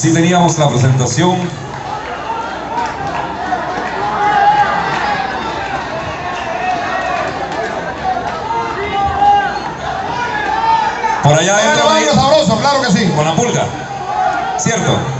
Así teníamos la presentación. Por allá hay sabroso, claro que sí. Con la pulga, ¿cierto?